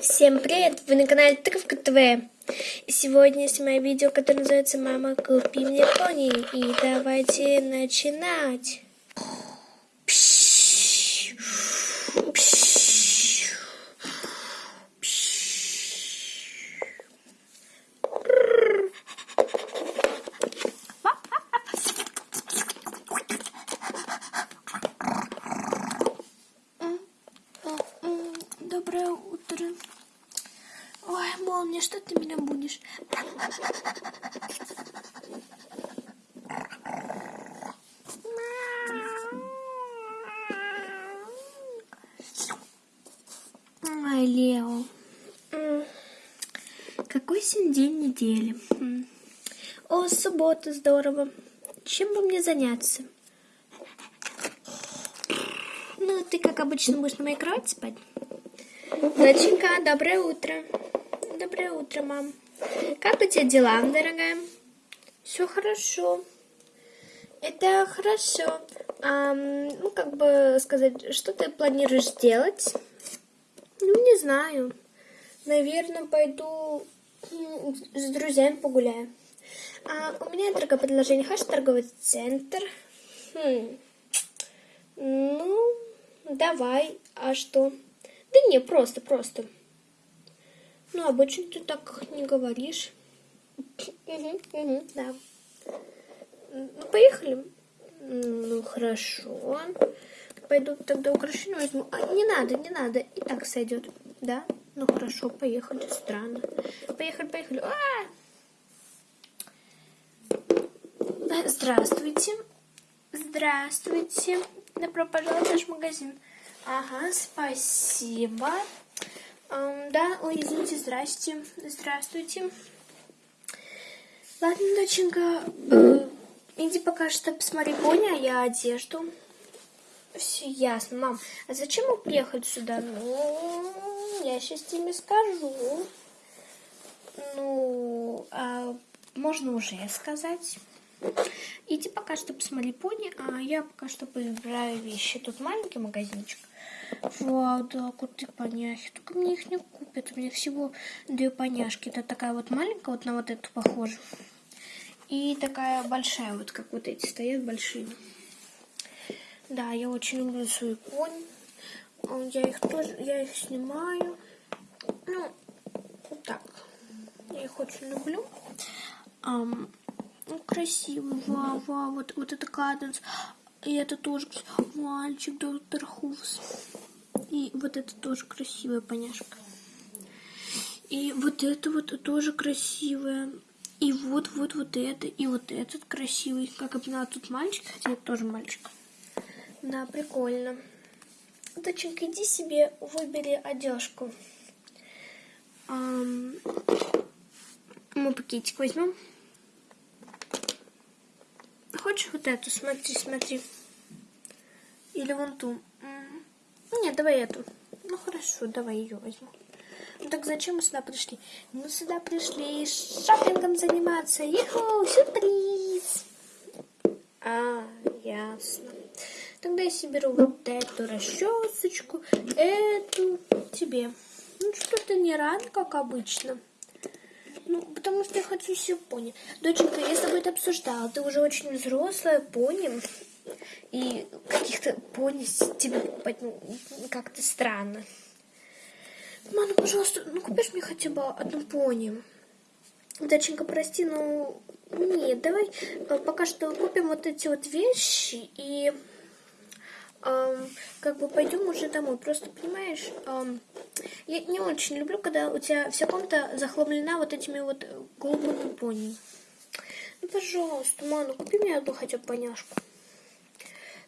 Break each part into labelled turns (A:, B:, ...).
A: Всем привет! Вы на канале Тыковка ТВ. И сегодня я снимаю видео, которое называется «Мама, купи мне пони». И давайте начинать. Доброе утро. Ой, молния, что ты меня будешь? Ой, Лео. Какой сегодня день недели? О, суббота, здорово. Чем бы мне заняться? Ну, ты, как обычно, будешь на моей кровати спать? Доченька, доброе утро. Доброе утро, мам. Как у тебя дела, дорогая? Все хорошо. Это хорошо. А, ну, как бы сказать, что ты планируешь делать? Ну, не знаю. Наверное, пойду с друзьями погуляю. А, у меня, дорогое предложение, хочешь торговый центр? Хм. Ну, давай. А что? Да не, просто, просто. Ну, обычно ты так не говоришь. Угу, угу, да. Ну, поехали. Ну, хорошо. Пойду тогда украшение возьму. А, не надо, не надо. И так сойдет. Да? Ну, хорошо, поехали. Странно. Поехали, поехали. А -а -а! Здравствуйте. Здравствуйте. Добро пожаловать в наш магазин. Ага, спасибо. Um, да, ой, извините, здрасте. Здравствуйте. Ладно, доченька, э, иди пока что посмотри пони, а я одежду. Все ясно, мам. А зачем мы приехали сюда? Ну, я сейчас тебе скажу. Ну, а можно уже сказать. Иди пока что посмотри пони, а я пока что поиграю вещи. Тут маленький магазинчик. Вау, да, крутые поняхи. Только мне их не купят. У меня всего две поняшки. Это такая вот маленькая, вот на вот эту похожа. И такая большая, вот как вот эти стоят большие. Да, я очень люблю свой конь. Я их тоже, я их снимаю. Ну, вот так. Я их очень люблю. Um, ну, красивый, вау, вау, вот, вот это каденс. И это тоже мальчик, доктор Хувс. И вот это тоже красивая поняшка. И вот это вот тоже красивая. И вот, вот, вот это. И вот этот красивый. Как я тут мальчик, хотя это тоже мальчик. Да, прикольно. Доченька, иди себе выбери одежку. Мы пакетик возьмем. Хочешь вот эту? Смотри, смотри. Или вон ту. Нет, давай эту. Ну хорошо, давай ее возьму. Ну так зачем мы сюда пришли? Мы сюда пришли шопингом заниматься. Иху, сюрприз. А, ясно. Тогда я себе беру вот эту расчесочку, эту тебе. Ну что-то не рано, как обычно. Ну, потому что я хочу все пони. Доченька, я с тобой это обсуждала. Ты уже очень взрослая пони. И каких-то пони тебе ну, как-то странно. Мама, пожалуйста, ну купишь мне хотя бы одну пони. Доченька, прости, но нет, давай э, пока что купим вот эти вот вещи и эм, как бы пойдем уже домой. Просто понимаешь, эм, я не очень люблю, когда у тебя вся комната захламлена вот этими вот голубыми пони. Ну, пожалуйста, мама, купи мне одну хотя бы поняшку.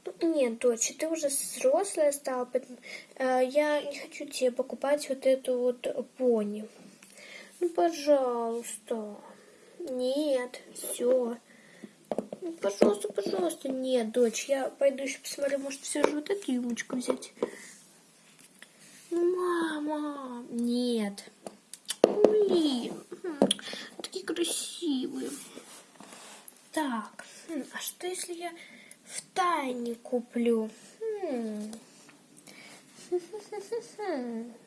A: Ну, нет, дочь, ты уже взрослая стала, поэтому э, я не хочу тебе покупать вот эту вот пони. Ну, пожалуйста. Нет, все. Пожалуйста, пожалуйста. Нет, дочь, я пойду еще посмотрю, может, все же вот эту юмочку взять. Мама, нет. Блин, такие красивые. Так, а что если я в тайне куплю? Хм.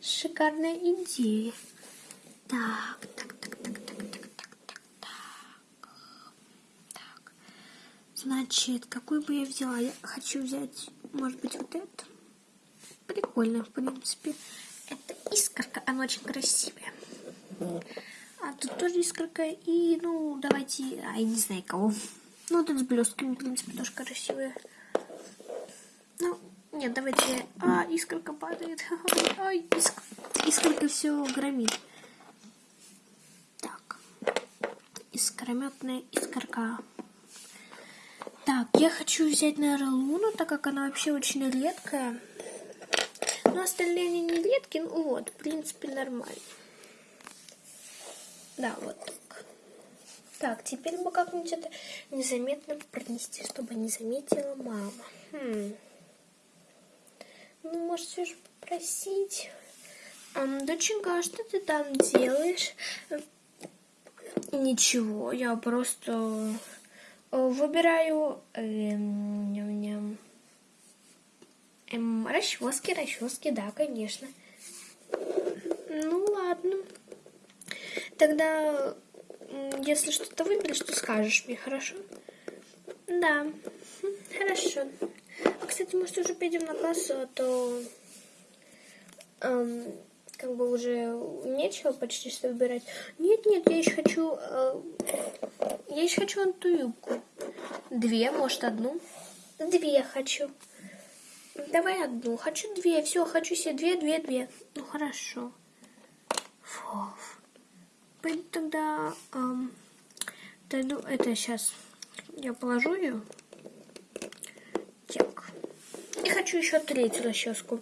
A: шикарная идея. Так, так, так, так, так, так. Так. Значит, какую бы я взяла? Я хочу взять, может быть, вот эту. Прикольно, в принципе. Это искорка, она очень красивая. А тут тоже искорка. И, ну, давайте, а я не знаю кого. Ну, тут с блестками, в принципе, тоже красивая. Ну, нет, давайте... А, искорка падает. Ай, иск... искорка все громит. Так. Искрометная искорка. Так, я хочу взять, наверное, луну, так как она вообще очень редкая. Но остальные они не редкие, ну вот, в принципе, нормально. Да, вот так. Так, теперь бы как-нибудь это незаметно пронести, чтобы не заметила мама. Хм. Ну, может, все же попросить. А, доченька, а что ты там делаешь? Ничего, я просто э, выбираю эм, ням. Эм, расчески, расчески, да, конечно. Ну, ладно. Тогда, если что-то выберешь, то скажешь мне, хорошо? Да, хорошо. Кстати, может, уже пойдем на кассу, а то эм, как бы уже нечего почти что выбирать. Нет, нет, я еще хочу... Э, я еще хочу эту юбку. Две, может, одну? Две хочу. Давай одну. Хочу две. Все, хочу себе две, две, две. Ну, хорошо. Фу. Пойду тогда... Эм, дойду, это сейчас я положу ее. Так. И хочу еще третью расческу.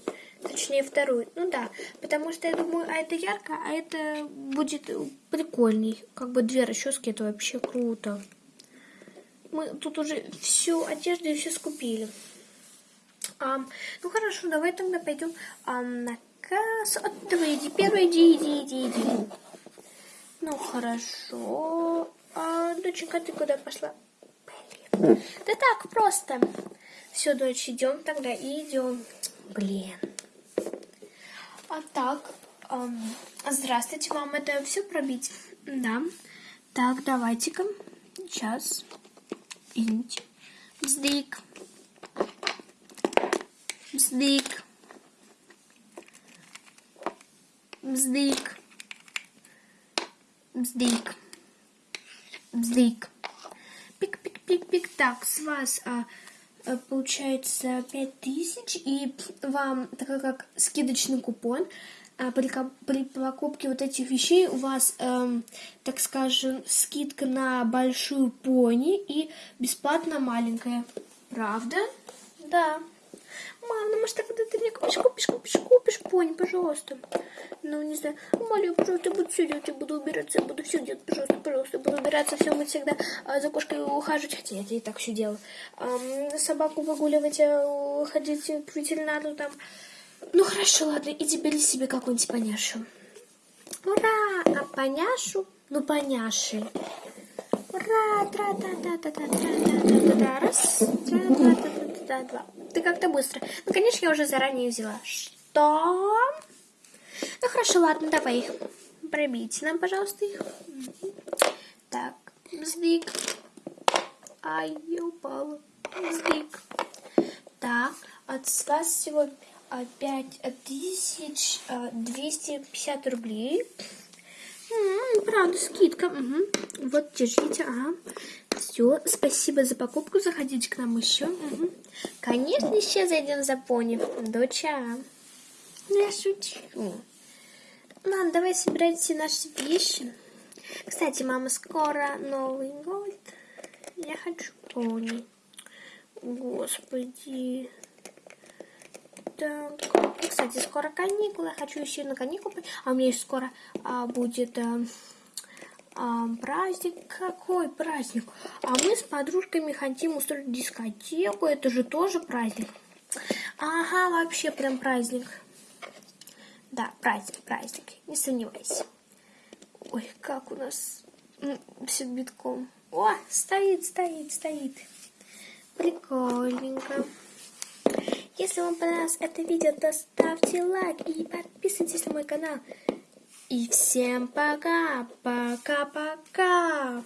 A: Точнее, вторую. Ну да, потому что я думаю, а это ярко, а это будет прикольней. Как бы две расчески, это вообще круто. Мы тут уже всю одежду и все скупили. А, ну хорошо, давай тогда пойдем а, на кассу. А, давай, иди, первый, иди, иди, иди, иди. Ну хорошо. А, доченька, ты куда пошла? Блин. Да так, просто. Все, дочь, идем тогда и идем. Блин. А так, эм, здравствуйте, вам это все пробить? Да. Так, давайте-ка. Сейчас. Извините. Бздык. Бздык. Бздык. Бздык. Бздык. Пик-пик-пик-пик. Так, с вас... А, получается 5000, и вам, так как скидочный купон, э, при, при покупке вот этих вещей у вас, эм, так скажем, скидка на большую пони и бесплатно маленькая. Правда? Да. Мам, ну может тогда ты мне купишь, купишь, купишь, купишь пони, пожалуйста. Ну, не знаю. Молю, пожалуйста, буду все делать, я буду убираться, я буду все делать, пожалуйста, пожалуйста. Буду убираться, все мыть всегда, а за кошкой ухаживать. Хотя я и так все делаю. А, собаку выгуливать, а, ходить к ветеринару там. Ну, хорошо, ладно, иди бери себе какую-нибудь поняшу. Ура! А поняшу? Ну, поняши. Ура! Тра-та-та-та-та-та-та-та-та. Раз, тра-та-та-та-та-та-два. Ты как-то быстро. Ну, конечно, я уже заранее взяла. Что? Ну, хорошо, ладно, давай их. Пробейте нам, пожалуйста, их. Так, бздик. Ай, я упала. Бздик. Так, от вас всего 5250 рублей. М -м, правда, скидка. Угу. Вот, держите, ага. Все, спасибо за покупку. Заходите к нам еще. Угу. Конечно, еще зайдем за пони. Доча. Я шучу. Ладно, давай собирать все наши вещи. Кстати, мама, скоро Новый год. Я хочу пони. Господи. Так, кстати, скоро каникулы. Я хочу еще на каникулы. А у меня скоро а, будет а, праздник. Какой праздник? А мы с подружками хотим устроить дискотеку. Это же тоже праздник. Ага, вообще прям праздник. Да, праздник, праздник, не сомневайся. Ой, как у нас все битком. О, стоит, стоит, стоит. Прикольненько. Если вам понравилось это видео, то ставьте лайк и подписывайтесь на мой канал. И всем пока, пока-пока.